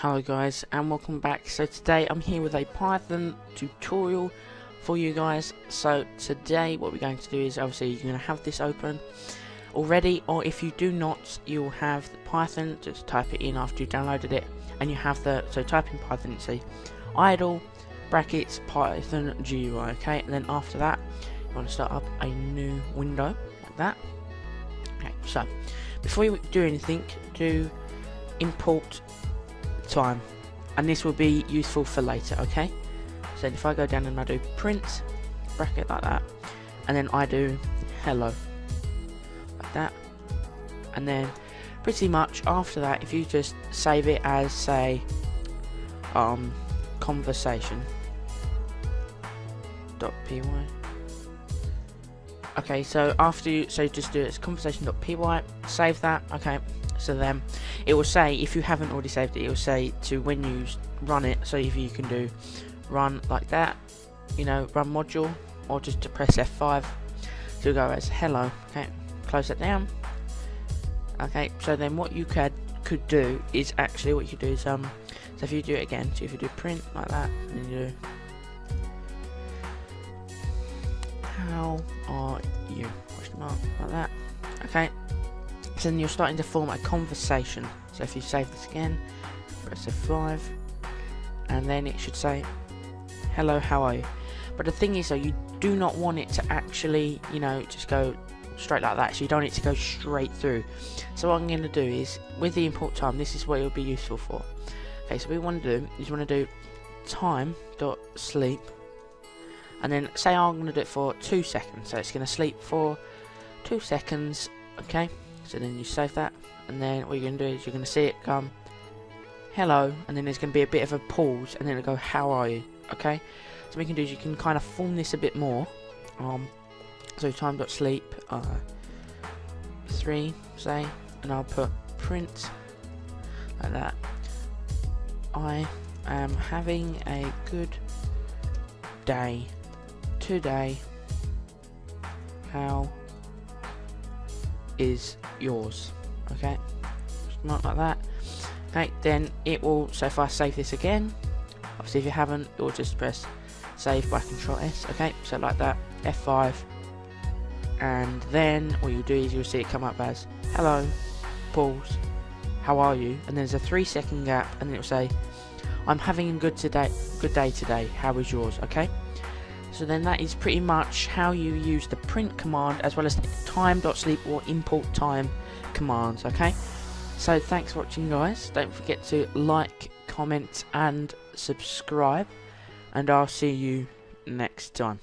Hello guys and welcome back. So today I'm here with a Python tutorial for you guys. So today what we're going to do is obviously you're going to have this open already or if you do not you'll have Python, just type it in after you've downloaded it and you have the, so type in Python and idle brackets Python GUI okay and then after that you want to start up a new window like that. Okay so before you do anything do import time. And this will be useful for later okay? So if I go down and I do print bracket like that and then I do hello like that. And then pretty much after that if you just save it as say um conversation dot py. Okay so after you so just do it as conversation dot py. Save that okay so then it will say if you haven't already saved it it will say to when you run it so if you can do run like that you know run module or just to press F5 to go as hello. Okay close that down. Okay so then what you could could do is actually what you do is um so if you do it again so if you do print like that and you do how are you? Question mark like that. Okay then you're starting to form a conversation. So if you save this again, press F5, and then it should say, hello, how are you? But the thing is though, you do not want it to actually, you know, just go straight like that. So you don't need to go straight through. So what I'm going to do is, with the import time, this is what it will be useful for. Okay, so what we want to do is we want to do time dot sleep, and then say I'm going to do it for two seconds. So it's going to sleep for two seconds. Okay so then you save that and then what you're going to do is you're going to see it come hello and then there's going to be a bit of a pause and then it'll go how are you? Okay? So what you can do is you can kind of form this a bit more. Um, so time dot sleep uh, 3 say and I'll put print like that. I am having a good day. Today how is yours okay? Not like that. Okay then it will so if I save this again obviously if you haven't you'll just press save by control S okay? So like that F5 and then what you'll do is you'll see it come up as hello pause how are you? And there's a three second gap and it will say I'm having a good today good day today. How is yours? Okay so then that is pretty much how you use the print command as well as time.sleep or import time commands, okay? So thanks for watching guys. Don't forget to like, comment and subscribe. And I'll see you next time.